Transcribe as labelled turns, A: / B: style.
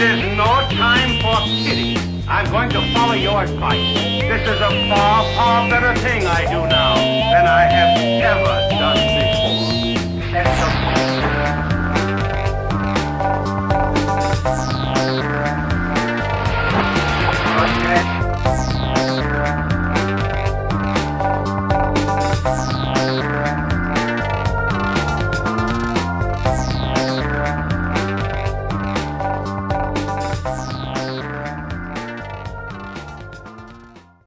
A: is no time for pity. I'm going to follow your advice. This is a far, far better thing I do now than I have ever